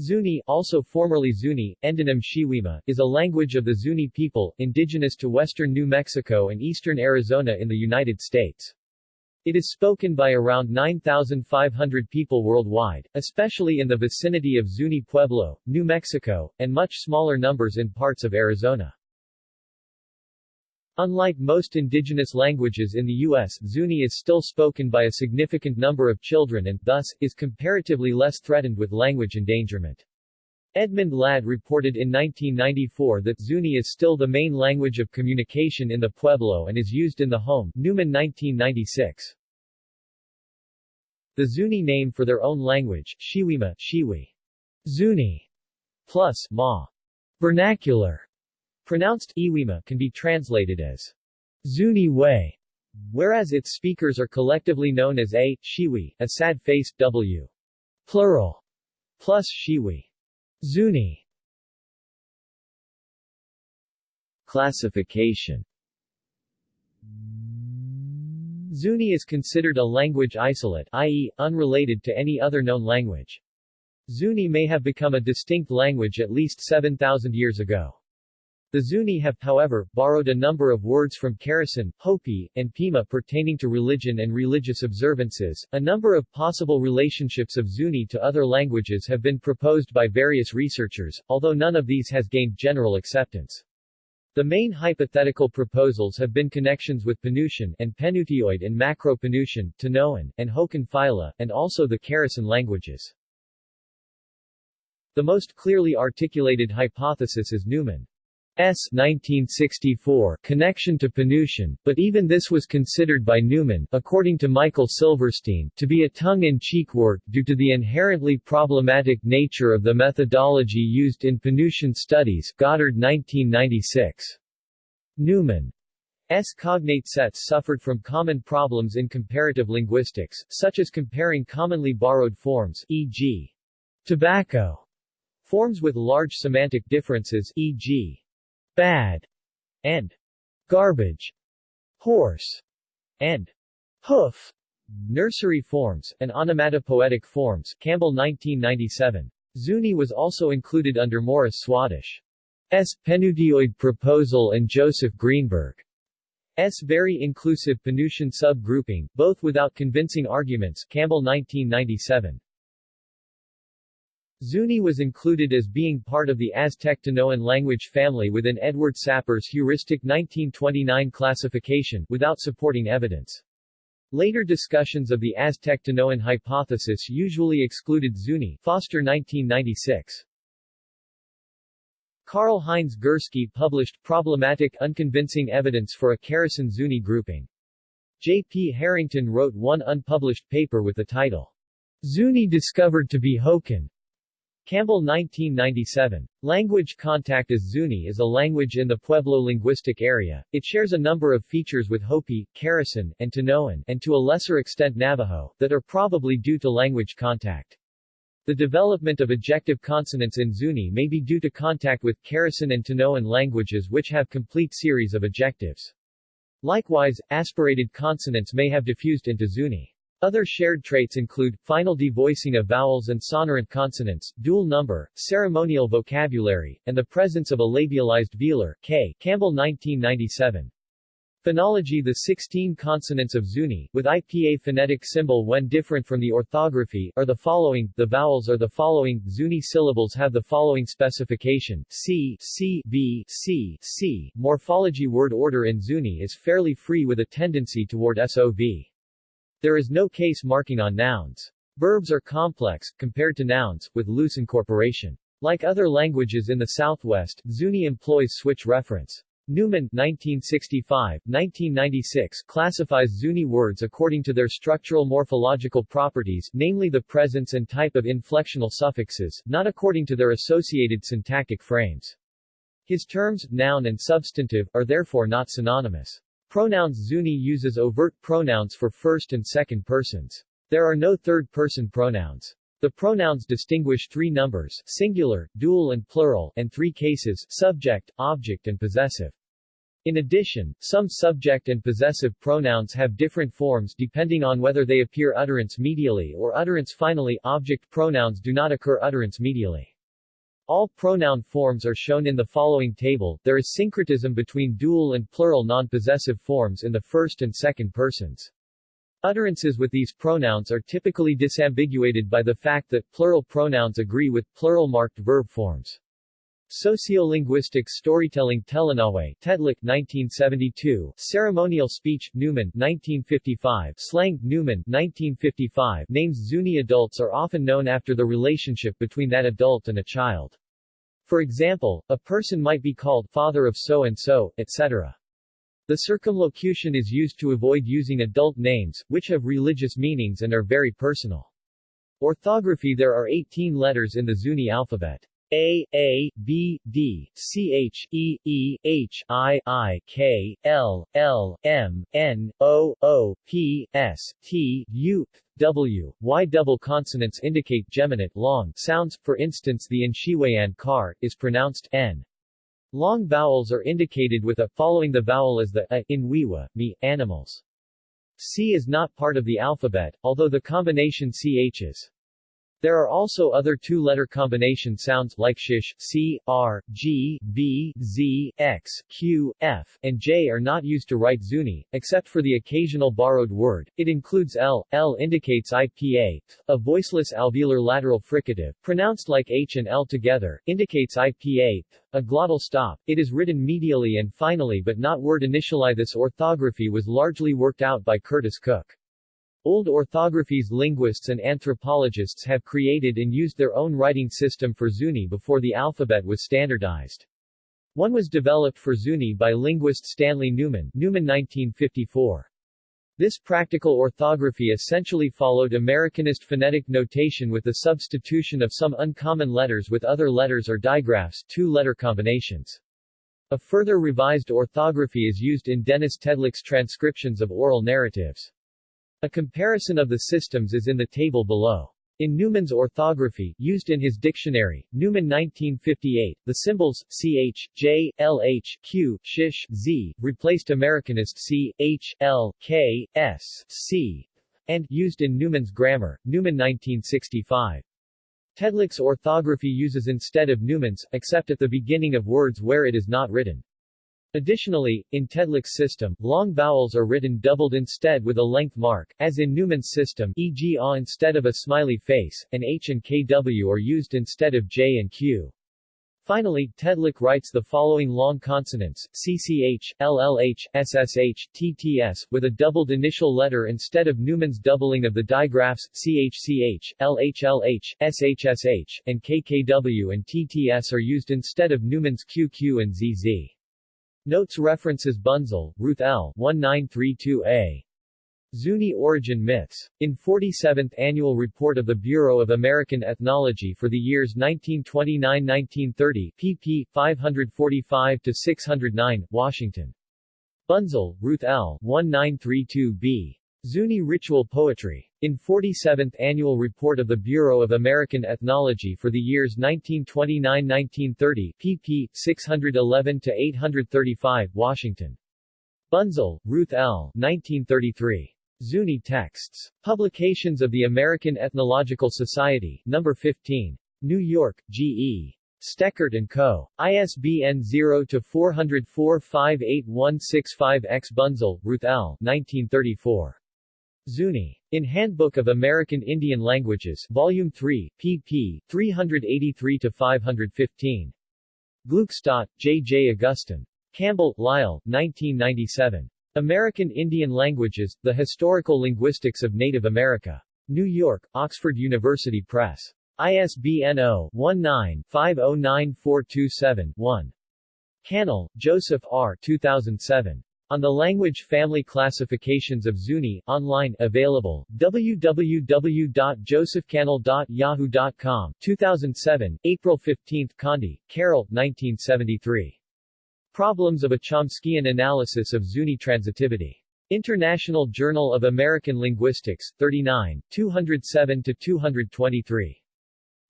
Zuni, also formerly Zuni, endonym Shiwima, is a language of the Zuni people, indigenous to western New Mexico and eastern Arizona in the United States. It is spoken by around 9,500 people worldwide, especially in the vicinity of Zuni Pueblo, New Mexico, and much smaller numbers in parts of Arizona. Unlike most indigenous languages in the U.S., Zuni is still spoken by a significant number of children and, thus, is comparatively less threatened with language endangerment. Edmund Ladd reported in 1994 that Zuni is still the main language of communication in the Pueblo and is used in the home Newman 1996. The Zuni name for their own language, Shiwima Shiwi, Zuni, plus Ma, vernacular, Pronounced Iwima can be translated as Zuni Way, whereas its speakers are collectively known as A, Shiwi, a sad face, W. Plural, plus Shiwi. Zuni. Classification Zuni is considered a language isolate, i.e., unrelated to any other known language. Zuni may have become a distinct language at least 7,000 years ago. The Zuni have, however, borrowed a number of words from Keresan, Hopi, and Pima pertaining to religion and religious observances. A number of possible relationships of Zuni to other languages have been proposed by various researchers, although none of these has gained general acceptance. The main hypothetical proposals have been connections with Penutian and Penutioid and Macro-Penutian, Tanoan, and Hokan phyla, and also the Keresan languages. The most clearly articulated hypothesis is Newman. S 1964 connection to Penutian, but even this was considered by Newman, according to Michael Silverstein, to be a tongue-in-cheek work due to the inherently problematic nature of the methodology used in Penutian studies Goddard 1996. Newman S. cognate sets suffered from common problems in comparative linguistics, such as comparing commonly borrowed forms, e.g. tobacco, forms with large semantic differences, e.g bad, and garbage, horse, and hoof, nursery forms, and onomatopoetic forms, Campbell 1997. Zuni was also included under Morris Swadesh. S. Penutioid proposal and Joseph Greenberg's very inclusive Penutian subgrouping, both without convincing arguments Campbell 1997. Zuni was included as being part of the Aztec-Tanoan language family within Edward Sapir's heuristic 1929 classification, without supporting evidence. Later discussions of the Aztec-Tanoan hypothesis usually excluded Zuni Foster 1996. Karl Heinz Gursky published Problematic Unconvincing Evidence for a Keresan Zuni Grouping. J. P. Harrington wrote one unpublished paper with the title, Zuni discovered to be Hokan, Campbell 1997. Language contact as Zuni is a language in the Pueblo linguistic area. It shares a number of features with Hopi, Keresan, and Tanoan, and to a lesser extent Navajo, that are probably due to language contact. The development of ejective consonants in Zuni may be due to contact with Keresan and Tanoan languages which have complete series of ejectives. Likewise, aspirated consonants may have diffused into Zuni. Other shared traits include, final devoicing of vowels and sonorant consonants, dual number, ceremonial vocabulary, and the presence of a labialized velar, k. Campbell 1997. Phonology The 16 consonants of Zuni, with IPA phonetic symbol when different from the orthography, are the following, the vowels are the following, Zuni syllables have the following specification, C, C, B, C, C. Morphology Word order in Zuni is fairly free with a tendency toward SOV. There is no case marking on nouns. Verbs are complex, compared to nouns, with loose incorporation. Like other languages in the Southwest, Zuni employs switch reference. Newman 1965, 1996 classifies Zuni words according to their structural morphological properties, namely the presence and type of inflectional suffixes, not according to their associated syntactic frames. His terms, noun and substantive, are therefore not synonymous. Pronouns Zuni uses overt pronouns for first and second persons. There are no third-person pronouns. The pronouns distinguish three numbers singular, dual and plural, and three cases subject, object and possessive. In addition, some subject and possessive pronouns have different forms depending on whether they appear utterance medially or utterance finally. Object pronouns do not occur utterance medially. All pronoun forms are shown in the following table. There is syncretism between dual and plural non-possessive forms in the first and second persons. Utterances with these pronouns are typically disambiguated by the fact that plural pronouns agree with plural-marked verb forms. Sociolinguistics Storytelling Telanawe Tedlock 1972 Ceremonial Speech Newman 1955 Slang Newman 1955 Names Zuni adults are often known after the relationship between that adult and a child. For example, a person might be called father of so-and-so, etc. The circumlocution is used to avoid using adult names, which have religious meanings and are very personal. Orthography There are 18 letters in the Zuni alphabet. A, A, B, D, C, H, E, E, H, I, I, K, L, L, M, N, O, O, P, S, T, U, W, Y. Double consonants indicate geminate long sounds, for instance the Inshiwayan car, is pronounced N. Long vowels are indicated with a following the vowel as the a in Wiwa, me, animals. C is not part of the alphabet, although the combination CH is. There are also other two-letter combination sounds like shish, c, r, g, v, z, x, q, f, and j are not used to write Zuni, except for the occasional borrowed word. It includes l. L indicates IPA. A voiceless alveolar lateral fricative, pronounced like h and l together, indicates IPA. A glottal stop. It is written medially and finally but not word initially. This orthography was largely worked out by Curtis Cook. Old orthographies linguists and anthropologists have created and used their own writing system for Zuni before the alphabet was standardized. One was developed for Zuni by linguist Stanley Newman, Newman 1954. This practical orthography essentially followed Americanist phonetic notation with the substitution of some uncommon letters with other letters or digraphs two-letter combinations. A further revised orthography is used in Dennis Tedlock's transcriptions of oral narratives. A comparison of the systems is in the table below. In Newman's orthography, used in his dictionary, Newman 1958, the symbols ch, j, lh, q, shish, z, replaced Americanist c, h, l, k, s, c, and, used in Newman's grammar, Newman 1965. Tedlock's orthography uses instead of Newman's, except at the beginning of words where it is not written. Additionally, in Tedlock's system, long vowels are written doubled instead with a length mark, as in Newman's system e.g. a instead of a smiley face, and h and kw are used instead of j and q. Finally, Tedlock writes the following long consonants, CCH, LLH, SSH, TTS, with a doubled initial letter instead of Newman's doubling of the digraphs, CHCH, LHLH, SHSH, and KKW and TTS are used instead of Newman's QQ and ZZ. Notes references Bunzel, Ruth L. 1932a. Zuni Origin Myths. In 47th Annual Report of the Bureau of American Ethnology for the years 1929-1930, pp. 545-609, Washington. Bunzel, Ruth L. 1932b. Zuni Ritual Poetry. In 47th Annual Report of the Bureau of American Ethnology for the years 1929-1930, pp. 611-835, Washington. Bunzel, Ruth L. 1933. Zuni Texts. Publications of the American Ethnological Society, No. 15. New York, G.E. Stechert & Co. ISBN 0-404-58165-X Bunzel, Ruth L. 1934. Zuni. In Handbook of American Indian Languages, Volume 3, pp. 383-515. Gluckstadt, J. J. Augustine. Campbell, Lyle, 1997. American Indian Languages, The Historical Linguistics of Native America. New York, Oxford University Press. ISBN 0-19-509427-1. Cannell, Joseph R. 2007. On the Language Family Classifications of Zuni, online, available, www.josephcannell.yahoo.com 2007, April 15, Condie, Carol, 1973. Problems of a Chomskyan Analysis of Zuni Transitivity. International Journal of American Linguistics, 39, 207-223.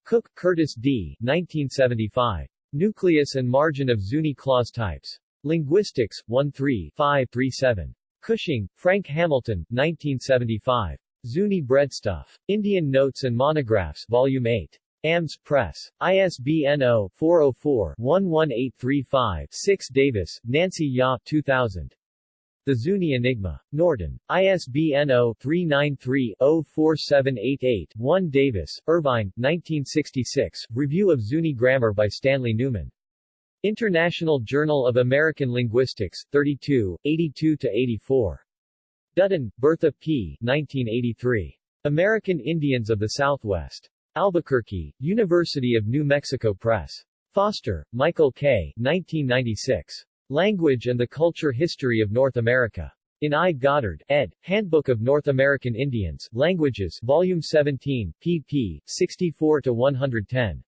Cook, Curtis D., 1975. Nucleus and Margin of Zuni Clause Types. Linguistics, 1-3-537. Cushing, Frank Hamilton, 1975. Zuni Breadstuff. Indian Notes and Monographs, Volume 8. AMS Press. ISBN 0-404-11835-6 Davis, Nancy Yaw 2000. The Zuni Enigma. Norton. ISBN 0-393-04788-1 Davis, Irvine, 1966, Review of Zuni Grammar by Stanley Newman. International Journal of American Linguistics, 32, 82-84. Dutton, Bertha P. 1983. American Indians of the Southwest. Albuquerque, University of New Mexico Press. Foster, Michael K. 1996. Language and the Culture History of North America. In I. Goddard, ed., Handbook of North American Indians, Languages, Volume 17, pp. 64-110.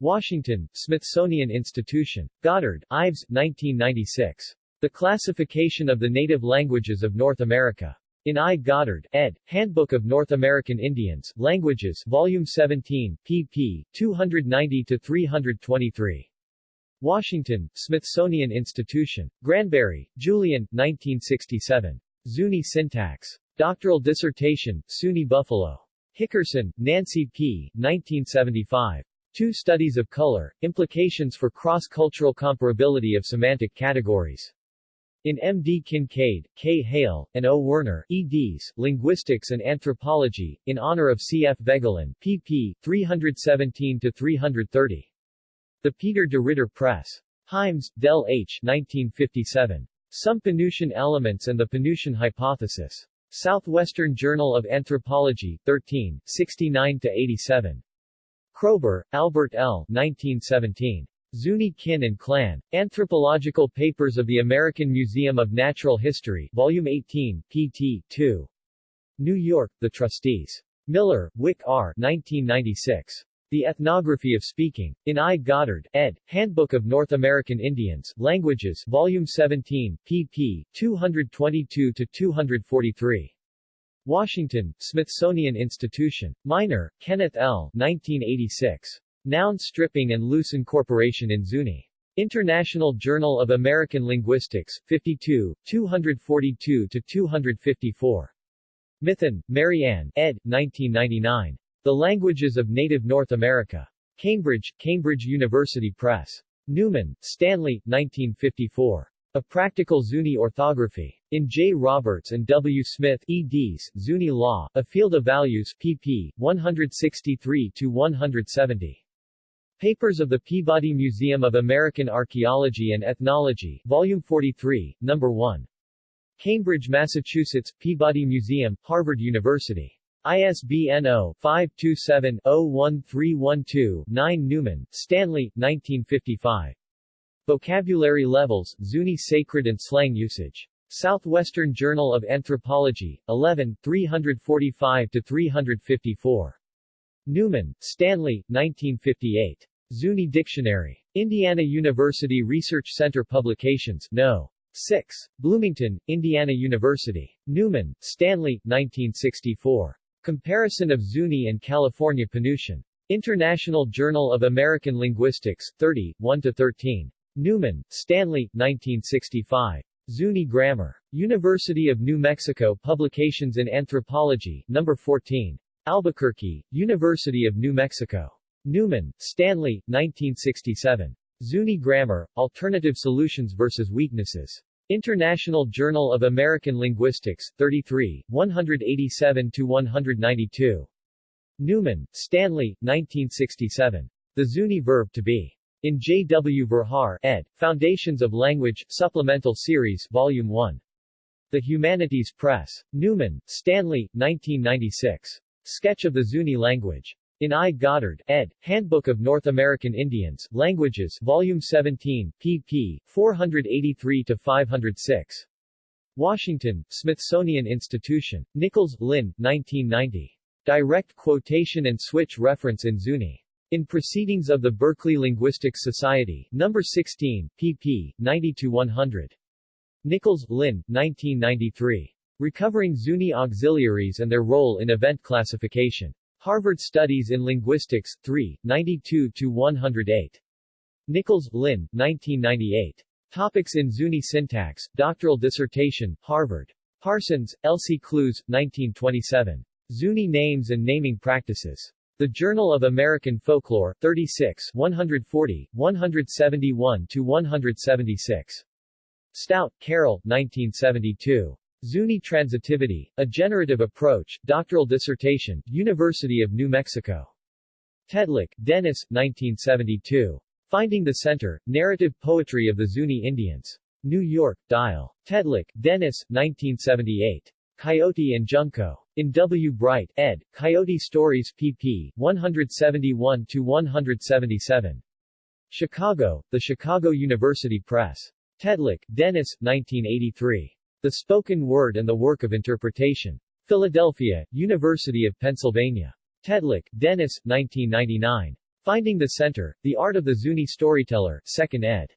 Washington, Smithsonian Institution. Goddard, Ives, 1996. The Classification of the Native Languages of North America. In I. Goddard, ed., Handbook of North American Indians, Languages, Volume 17, pp. 290-323. Washington, Smithsonian Institution. Granberry, Julian, 1967. Zuni Syntax. Doctoral dissertation, SUNY Buffalo. Hickerson, Nancy P., 1975. Two Studies of Color, Implications for Cross-Cultural Comparability of Semantic Categories. In M. D. Kinkade, K. Hale, and O. Werner, eds. Linguistics and Anthropology, in honor of C. F. Voegelin, pp. 317-330. The Peter de Ridder Press. Hymes, Del H. 1957. Some Penutian Elements and the Penutian Hypothesis. Southwestern Journal of Anthropology, 13, 69-87. Kroeber, Albert L. 1917. Zuni Kin and Clan. Anthropological Papers of the American Museum of Natural History, Volume 18, pt. 2. New York, The Trustees. Miller, Wick R. 1996. The Ethnography of Speaking. In I. Goddard, ed., Handbook of North American Indians, Languages, Volume 17, pp. 222-243. Washington, Smithsonian Institution. Miner, Kenneth L. 1986. Noun stripping and loose incorporation in Zuni. International Journal of American Linguistics, 52, 242-254. Mithun, Marianne, ed. 1999. The Languages of Native North America. Cambridge, Cambridge University Press. Newman, Stanley, 1954. A Practical Zuni Orthography. In J. Roberts and W. Smith, eds., Zuni Law, A Field of Values, pp. 163-170. Papers of the Peabody Museum of American Archaeology and Ethnology, Volume 43, No. 1. Cambridge, Massachusetts, Peabody Museum, Harvard University. ISBN 0-527-01312-9 Newman, Stanley, 1955. Vocabulary Levels, Zuni Sacred and Slang Usage. Southwestern Journal of Anthropology, 11, 345-354. Newman, Stanley, 1958. Zuni Dictionary. Indiana University Research Center Publications, No. 6. Bloomington, Indiana University. Newman, Stanley, 1964. Comparison of Zuni and California Penutian. International Journal of American Linguistics, 30, 1-13. Newman, Stanley, 1965. Zuni Grammar. University of New Mexico Publications in Anthropology, No. 14. Albuquerque, University of New Mexico. Newman, Stanley, 1967. Zuni Grammar, Alternative Solutions versus Weaknesses. International Journal of American Linguistics, 33, 187-192. Newman, Stanley, 1967. The Zuni Verb to be. In J. W. Verhaar, ed., Foundations of Language, Supplemental Series, Volume 1. The Humanities Press. Newman, Stanley, 1996. Sketch of the Zuni Language. In I. Goddard, ed., Handbook of North American Indians, Languages, Volume 17, pp. 483-506. Washington, Smithsonian Institution. Nichols, Lynn, 1990. Direct quotation and switch reference in Zuni. In Proceedings of the Berkeley Linguistics Society, No. 16, pp. 90-100. Nichols, Lynn, 1993. Recovering Zuni Auxiliaries and Their Role in Event Classification. Harvard Studies in Linguistics, 3, 92-108. Nichols, Lynn, 1998. Topics in Zuni syntax, doctoral dissertation, Harvard. Parsons, Elsie Clews, 1927. Zuni Names and Naming Practices. The Journal of American Folklore, 36 140, 171-176. Stout, Carol, 1972. Zuni Transitivity, A Generative Approach, Doctoral Dissertation, University of New Mexico. Tedlock, Dennis, 1972. Finding the Center, Narrative Poetry of the Zuni Indians. New York, Dial. Tedlock, Dennis, 1978. Coyote and Junco. In W. Bright, ed., Coyote Stories pp. 171-177. Chicago, The Chicago University Press. Tedlock, Dennis, 1983. The Spoken Word and the Work of Interpretation. Philadelphia, University of Pennsylvania. Tedlock, Dennis, 1999. Finding the Center, The Art of the Zuni Storyteller, 2nd ed.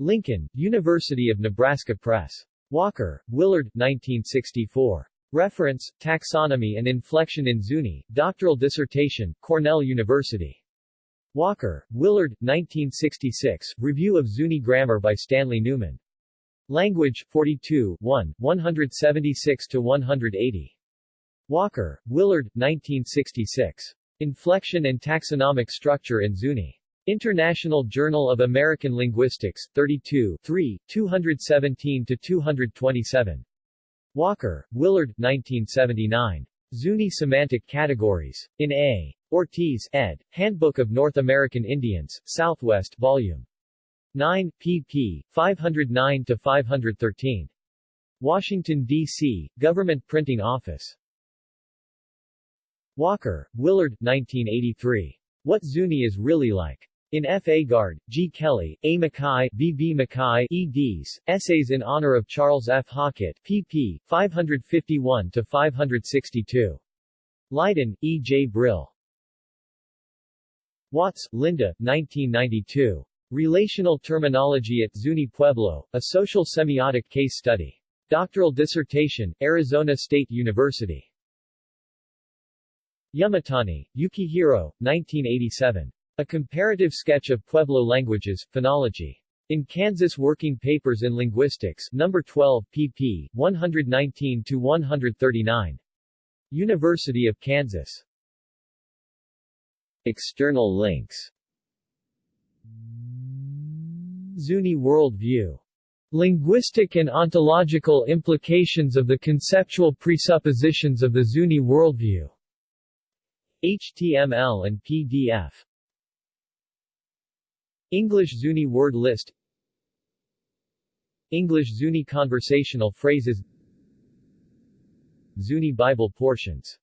Lincoln, University of Nebraska Press. Walker, Willard, 1964. Reference, Taxonomy and Inflection in Zuni, doctoral dissertation, Cornell University. Walker, Willard, 1966, Review of Zuni Grammar by Stanley Newman. Language, 42, 1, 176-180. Walker, Willard, 1966. Inflection and Taxonomic Structure in Zuni. International Journal of American Linguistics, 32 3, 217-227. Walker, Willard, 1979. Zuni Semantic Categories. In A. Ortiz, ed., Handbook of North American Indians, Southwest, Vol. 9, pp. 509-513. Washington, D.C., Government Printing Office. Walker, Willard, 1983. What Zuni is Really Like. In F. Agard, G. Kelly, A. Makkai, B. B. Makkai, eds. Essays in Honor of Charles F. Hockett, pp. 551-562. Leiden, E. J. Brill. Watts, Linda, 1992. Relational Terminology at Zuni Pueblo, a Social Semiotic Case Study. Doctoral dissertation, Arizona State University. Yumitani, Yukihiro, 1987. A Comparative Sketch of Pueblo Languages, Phonology. In Kansas Working Papers in Linguistics, No. 12, pp. 119-139. University of Kansas. External links Zuni Worldview. Linguistic and ontological implications of the conceptual presuppositions of the Zuni worldview. HTML and PDF. English Zuni word list. English Zuni conversational phrases. Zuni Bible portions